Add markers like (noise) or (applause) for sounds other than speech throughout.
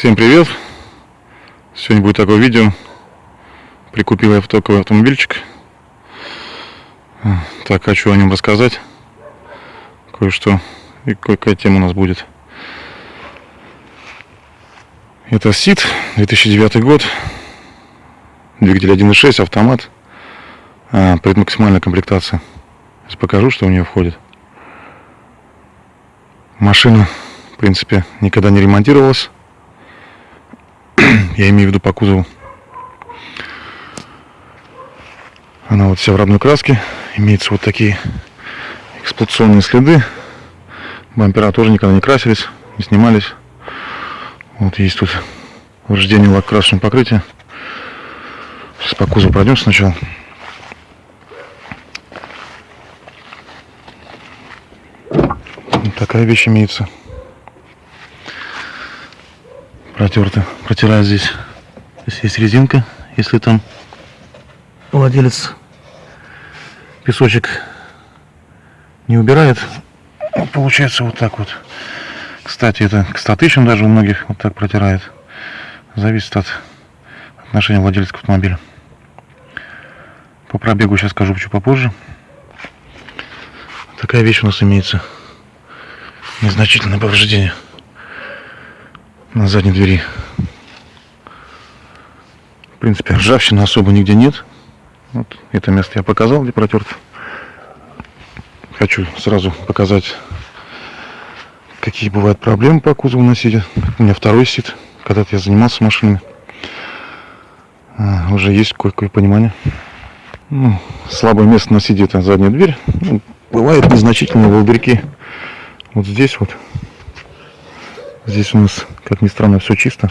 Всем привет! Сегодня будет такое видео. Прикупил я токовый автомобильчик. Так, хочу о нем рассказать. Кое-что и какая тема у нас будет. Это СИД, 2009 год. Двигатель 1.6, автомат. А, предмаксимальная комплектация. Сейчас покажу, что у нее входит. Машина, в принципе, никогда не ремонтировалась (clears throat) я имею в виду по кузову. Она вот вся в родной краске. Имеются вот такие эксплуатационные следы. Бампера тоже никогда не красились, не снимались. Вот есть тут повреждение лак-красочного покрытия. Сейчас по кузову пройдем сначала. Вот такая вещь имеется. Протерто. Протираю здесь. Здесь есть резинка, если там владелец песочек не убирает. Вот получается вот так вот. Кстати, это к 100 тысячам даже у многих вот так протирает. Зависит от отношения владельца к автомобилю. По пробегу сейчас скажу чуть попозже. Такая вещь у нас имеется. Незначительное повреждение на задней двери. В принципе, ржавчины особо нигде нет. Вот это место я показал, где протерт. Хочу сразу показать, какие бывают проблемы по кузову на сиде. У меня второй сид. Когда-то я занимался машинами. А, уже есть кое-какое понимание. Ну, слабое место на сиде это задняя дверь. Ну, бывают незначительные волдырьки. Вот здесь вот Здесь у нас, как ни странно, все чисто.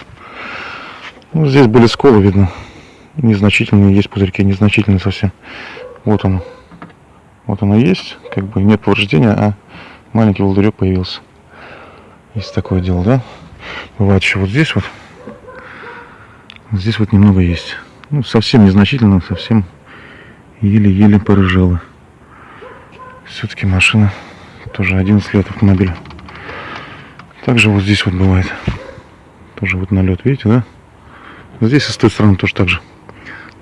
Ну, здесь были сколы, видно. Незначительные, есть пузырьки, незначительные совсем. Вот оно. Вот оно есть. Как бы нет повреждения, а маленький волдырек появился. Есть такое дело, да? Бывает еще вот здесь вот. Здесь вот немного есть. Ну, совсем незначительно, совсем еле-еле порыжала. Все-таки машина тоже 11 лет автомобиля. Также вот здесь вот бывает. Тоже вот налет, видите, да? Здесь и с той стороны тоже так же.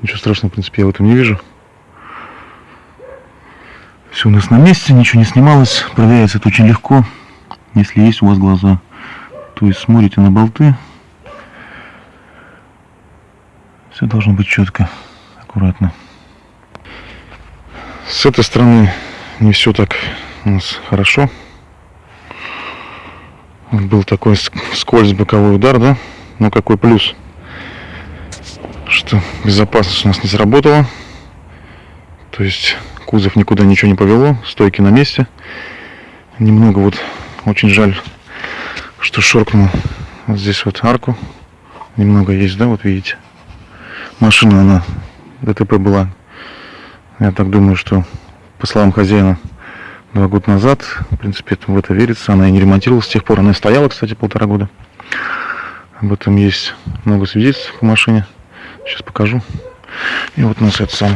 Ничего страшного, в принципе, я в этом не вижу. Все у нас на месте, ничего не снималось. Проверяется это очень легко, если есть у вас глаза. То есть смотрите на болты. Все должно быть четко, аккуратно. С этой стороны не все так у нас хорошо был такой скользь боковой удар, да? Но какой плюс? Что безопасность у нас не сработала. То есть кузов никуда ничего не повело, стойки на месте. Немного вот очень жаль, что шоркнул вот здесь вот арку. Немного есть, да, вот видите. Машина, она ДТП была. Я так думаю, что по словам хозяина, два года назад. В принципе, в это верится. Она и не ремонтировалась с тех пор. Она и стояла, кстати, полтора года. Об этом есть много свидетельств по машине. Сейчас покажу. И вот у нас это сам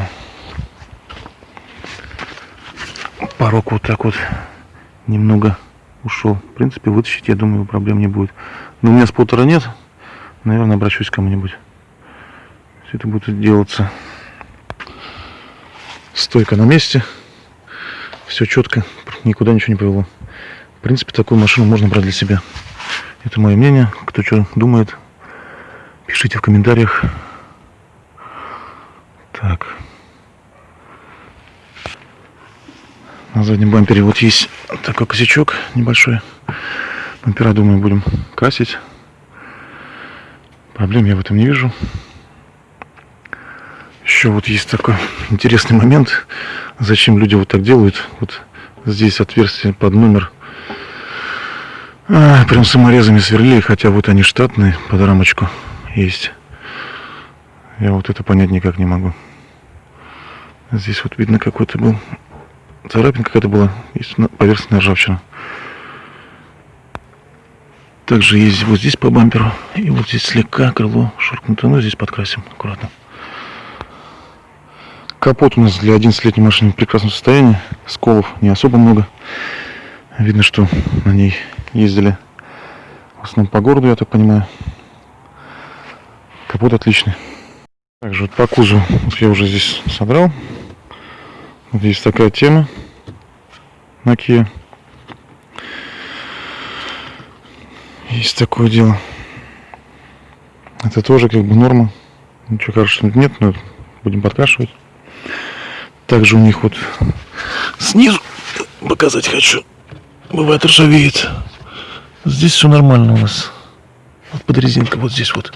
порог вот так вот немного ушел. В принципе, вытащить, я думаю, проблем не будет. Но у меня с полтора нет. Наверное, обращусь к кому-нибудь. Все это будет делаться. Стойка на месте все четко, никуда ничего не повело. В принципе, такую машину можно брать для себя. Это мое мнение. Кто что думает, пишите в комментариях. Так. На заднем бампере вот есть такой косячок небольшой. Бампера, думаю, будем красить. Проблем я в этом не вижу. Еще вот есть такой интересный момент. Зачем люди вот так делают? Вот здесь отверстие под номер. А, прям саморезами сверлили, хотя вот они штатные, под рамочку есть. Я вот это понять никак не могу. Здесь вот видно какой-то был царапин какая-то была, есть поверхностная ржавчина. Также есть вот здесь по бамперу, и вот здесь слегка крыло шуркнуто, но здесь подкрасим аккуратно. Капот у нас для 11-летней машины в прекрасном состоянии. Сколов не особо много. Видно, что на ней ездили в основном по городу, я так понимаю. капот отличный. Также вот по кузову вот я уже здесь содрал. Вот есть такая тема на Kia. Есть такое дело. Это тоже как бы норма. Ничего хорошего нет, но будем подкрашивать. Также у них вот снизу показать хочу. Бывает ржавеет. Здесь все нормально у нас. Вот под резинкой вот здесь вот.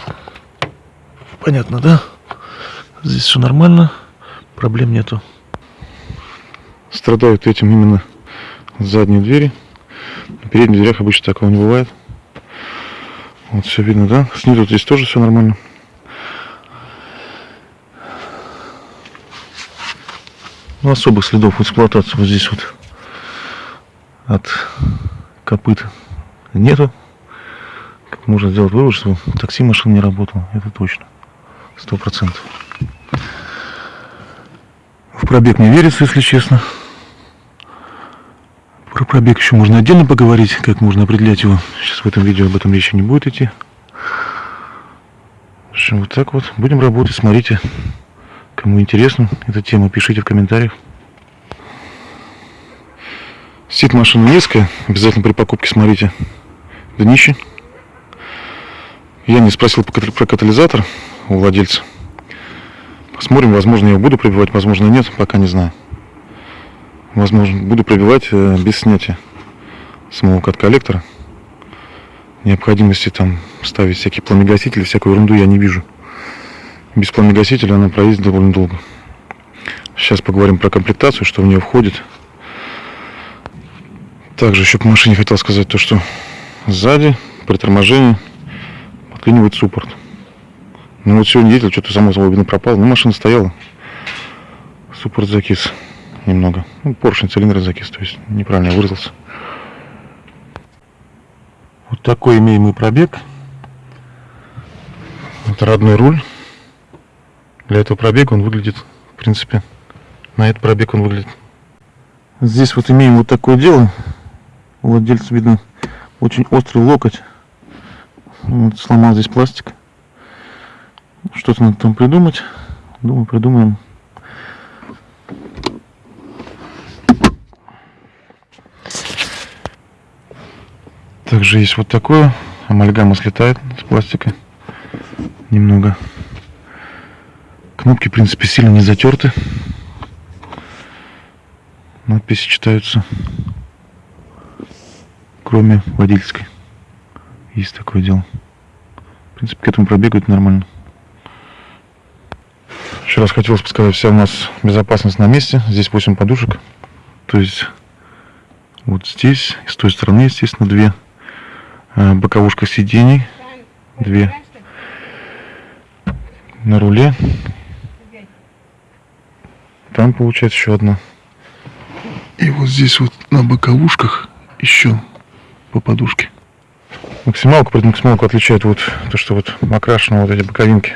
Понятно, да? Здесь все нормально. Проблем нету. Страдают этим именно задние двери. На передних дверях обычно такого не бывает. Вот все видно, да? Снизу здесь тоже все нормально. Ну, особых следов эксплуатации вот здесь вот от копыт нету. Как можно сделать вывод, что такси машин не работал, это точно. Сто процентов. В пробег не верится, если честно. Про пробег еще можно отдельно поговорить, как можно определять его. Сейчас в этом видео об этом речи не будет идти. В общем, вот так вот. Будем работать, смотрите. Кому интересна эта тема, пишите в комментариях. Сидит машина низкая, обязательно при покупке смотрите днище. Я не спросил про катализатор у владельца. Посмотрим, возможно, я его буду пробивать, возможно, нет, пока не знаю. Возможно, буду пробивать э, без снятия самого кат-коллектора. Необходимости там ставить всякие пламегасители, всякую ерунду я не вижу без пламегасителя она проедет довольно долго. Сейчас поговорим про комплектацию, что в нее входит. Также еще по машине хотел сказать то, что сзади при торможении подклинивает суппорт. Ну вот сегодня ездил, что-то само собой видно пропал, но машина стояла. Суппорт закис немного. Ну, поршень цилиндра закис, то есть неправильно выразился. Вот такой имеем мы пробег. Это родной руль. Для этого пробега он выглядит, в принципе, на этот пробег он выглядит. Здесь вот имеем вот такое дело. У владельца видно очень острый локоть. Вот, сломал здесь пластик. Что-то надо там придумать. Думаю, придумаем. Также есть вот такое. Амальгама слетает с пластика. Немного. Кнопки, в принципе, сильно не затерты. Надписи читаются. Кроме водительской. Есть такое дело. В принципе, к этому пробегают нормально. Еще раз хотелось бы сказать, вся у нас безопасность на месте. Здесь 8 подушек. То есть вот здесь, с той стороны, естественно, две. А, боковушка сидений. Две. На руле там получается еще одна. И вот здесь вот на боковушках еще по подушке. Максималку, пред максималку отличает вот то, что вот окрашены вот эти боковинки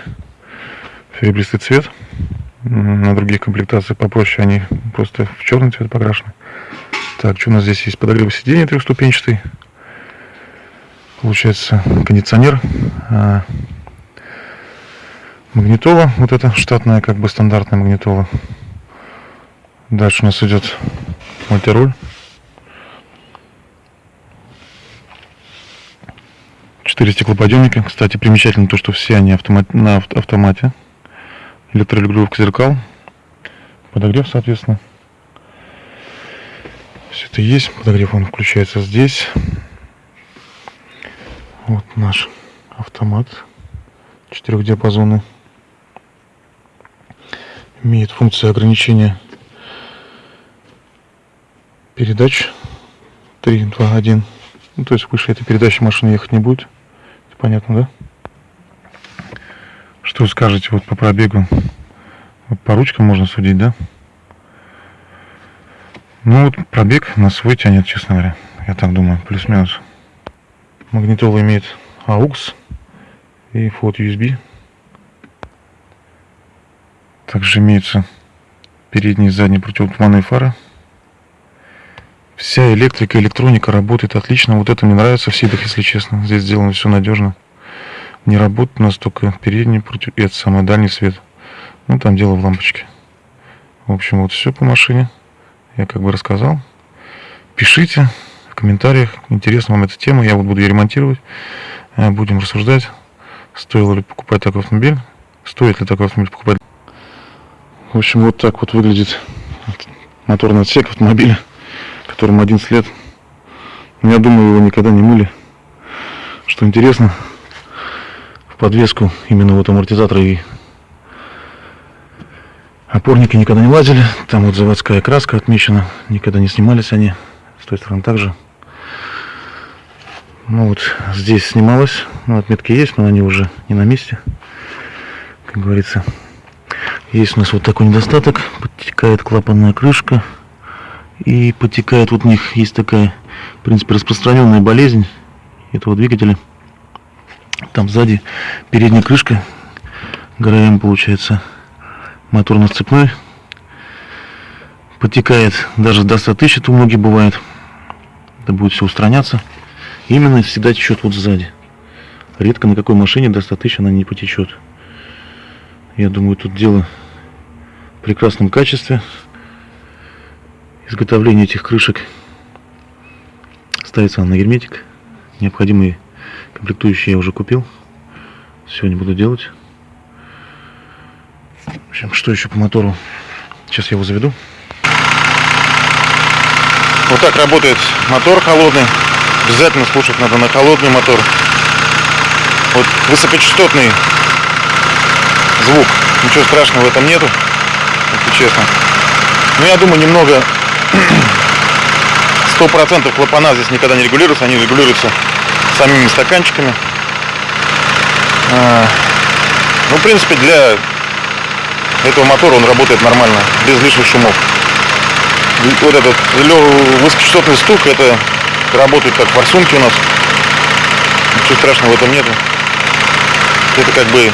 серебристый цвет. На других комплектациях попроще, они просто в черный цвет покрашены. Так, что у нас здесь есть? Подогрев сиденья трехступенчатый. Получается кондиционер. А, магнитола, вот это штатная, как бы стандартная магнитола. Дальше у нас идет мультируль. Четыре стеклоподъемника. Кстати, примечательно то, что все они автомат, на автомате. Электрорегулировка зеркал. Подогрев, соответственно. Все это есть. Подогрев он включается здесь. Вот наш автомат. Четырехдиапазонный. Имеет функцию ограничения передач 3, 2, 1. Ну, то есть выше этой передачи машина ехать не будет. Это понятно, да? Что скажете вот по пробегу? Вот по ручкам можно судить, да? Ну вот пробег на свой тянет, честно говоря. Я так думаю, плюс-минус. Магнитола имеет AUX и вход USB. Также имеются передние и задние противотуманные фары. Вся электрика, электроника работает отлично. Вот это мне нравится в сидах, если честно. Здесь сделано все надежно. Не работает у нас только передний против... Это самый дальний свет. Ну, там дело в лампочке. В общем, вот все по машине. Я как бы рассказал. Пишите в комментариях, интересна вам эта тема. Я вот буду ее ремонтировать. Э, будем рассуждать, стоило ли покупать такой автомобиль. Стоит ли такой автомобиль покупать. В общем, вот так вот выглядит моторный отсек автомобиля, которому 11 лет. Но я думаю, его никогда не мыли. Что интересно, в подвеску именно вот амортизатора и опорники никогда не лазили. Там вот заводская краска отмечена, никогда не снимались они. С той стороны также. Ну вот здесь снималось, ну, отметки есть, но они уже не на месте, как говорится. Есть у нас вот такой недостаток. Подтекает клапанная крышка. И подтекает, вот у них есть такая, в принципе, распространенная болезнь этого двигателя. Там сзади передняя крышка, ГРМ получается, моторно-сцепной. Подтекает даже до 100 тысяч, это у многих бывает. Это будет все устраняться. Именно всегда течет вот сзади. Редко на какой машине до 100 тысяч она не потечет. Я думаю, тут дело в прекрасном качестве. Изготовление этих крышек ставится на герметик. Необходимые комплектующие я уже купил. Сегодня буду делать. В общем, что еще по мотору? Сейчас я его заведу. Вот так работает мотор холодный. Обязательно слушать надо на холодный мотор. Вот высокочастотный звук. Ничего страшного в этом нету, если честно. Но я думаю, немного сто процентов клапана здесь никогда не регулируются, они регулируются самими стаканчиками. А, ну, в принципе, для этого мотора он работает нормально, без лишних шумов. Вот этот высокочастотный стук, это работает как форсунки у нас. Ничего страшного в этом нету. Это как бы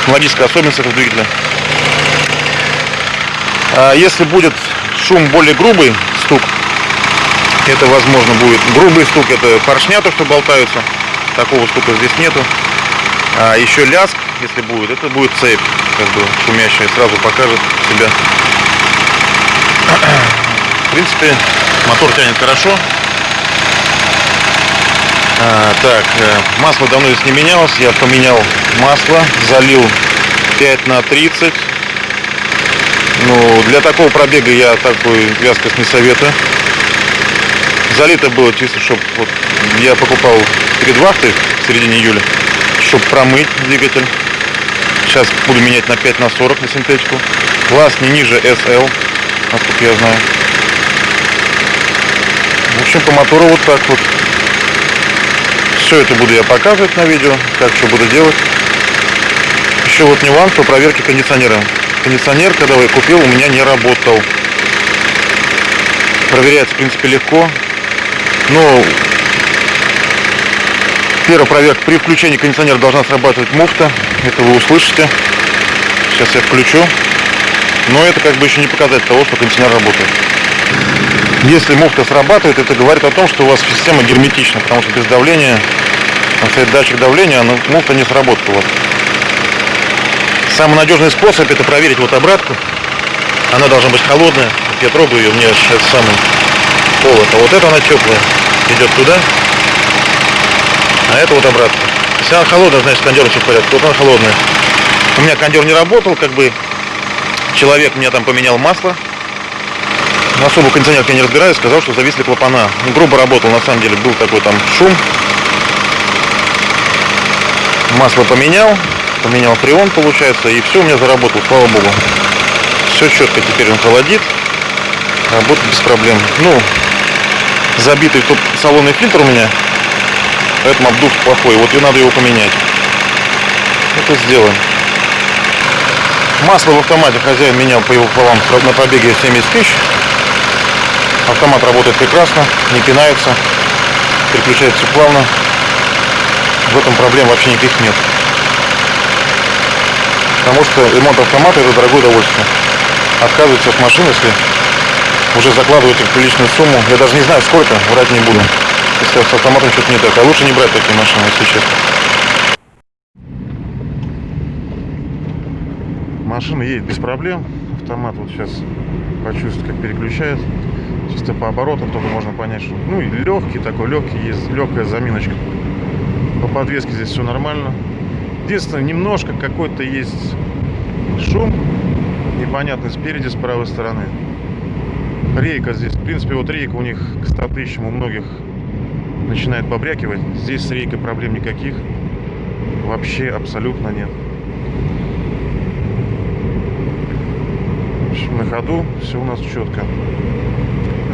технологическая особенность этого двигателя. А если будет шум более грубый, стук, это возможно будет грубый стук, это поршня, то что болтаются. Такого стука здесь нету. А еще ляск, если будет, это будет цепь, как бы шумящая, сразу покажет себя. В принципе, мотор тянет хорошо. А, так, э, масло давно здесь не менялось. Я поменял масло, залил 5 на 30. Ну, для такого пробега я такой вязкость не советую. Залито было чисто, чтобы вот, я покупал перед вахтой в середине июля, чтобы промыть двигатель. Сейчас буду менять на 5 на 40 на синтетику. Класс не ниже SL, насколько я знаю. В общем, по мотору вот так вот. Все это буду я показывать на видео, как что буду делать. Еще вот нюанс по проверке кондиционера. Кондиционер, когда я купил, у меня не работал. Проверяется, в принципе, легко. Но первая проверка. При включении кондиционера должна срабатывать муфта. Это вы услышите. Сейчас я включу. Но это как бы еще не показатель того, что кондиционер работает. Если муфта срабатывает, это говорит о том, что у вас система герметична, потому что без давления, там стоит датчик давления, но муфта не сработает у вас. Самый надежный способ это проверить вот обратку. Она должна быть холодная. Я трогаю ее, мне это самый холод. А вот это она теплая. Идет туда. А это вот обратно. Если она холодная, значит кондер все в порядке. Вот она холодная. У меня кондер не работал, как бы человек мне там поменял масло особо кондиционер я не разбираюсь, сказал, что зависли клапана. Ну, грубо работал, на самом деле был такой там шум. Масло поменял, поменял фреон, получается, и все у меня заработало, слава богу. Все четко, теперь он холодит, работает без проблем. Ну, забитый тут салонный фильтр у меня, поэтому обдув плохой, вот и надо его поменять. Это сделаем. Масло в автомате хозяин менял по его полам на пробеге 70 тысяч. Автомат работает прекрасно, не пинается, переключается плавно. В этом проблем вообще никаких нет потому что ремонт автомата это дорогое удовольствие. Отказывается от машины, если уже закладываете приличную сумму, я даже не знаю сколько, брать не буду, если с автоматом что-то не так. А лучше не брать такие машины, если честно. Машина едет без проблем, автомат вот сейчас почувствует, как переключает. Чисто по оборотам только можно понять, что ну и легкий такой, легкий есть, легкая заминочка. По подвеске здесь все нормально. Единственное, немножко какой-то есть шум. Непонятный спереди, с правой стороны. Рейка здесь. В принципе, вот рейка у них к 100 тысячам у многих начинает побрякивать. Здесь с рейкой проблем никаких. Вообще абсолютно нет. На ходу все у нас четко.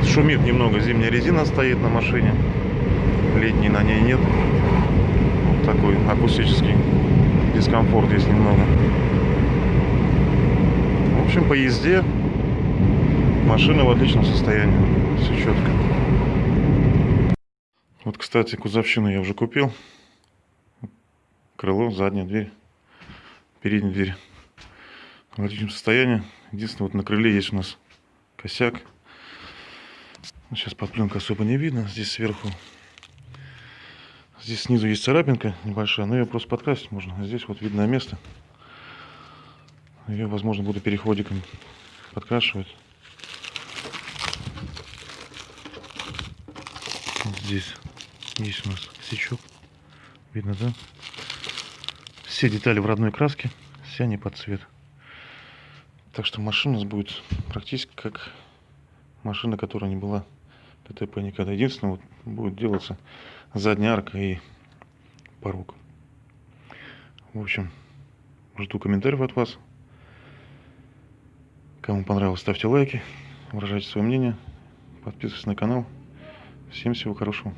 Шумит немного, зимняя резина стоит на машине. Летней на ней нет. Вот такой акустический дискомфорт есть немного. В общем, по езде машина в отличном состоянии. Все четко. Вот, кстати, кузовщину я уже купил. Крыло, задняя дверь, передняя дверь. В отличном состоянии. Единственное, вот на крыле есть у нас косяк. Сейчас под пленкой особо не видно. Здесь сверху. Здесь снизу есть царапинка небольшая, но ее просто подкрасить можно. Здесь вот видное место. Ее, возможно, буду переходиком подкрашивать. Вот здесь есть у нас косячок. Видно, да? Все детали в родной краске, все они под цвет. Так что машина у нас будет практически как машина, которая не была ДТП никогда. Единственное, вот будет делаться задняя арка и порог. В общем, жду комментариев от вас. Кому понравилось, ставьте лайки, выражайте свое мнение, подписывайтесь на канал. Всем всего хорошего.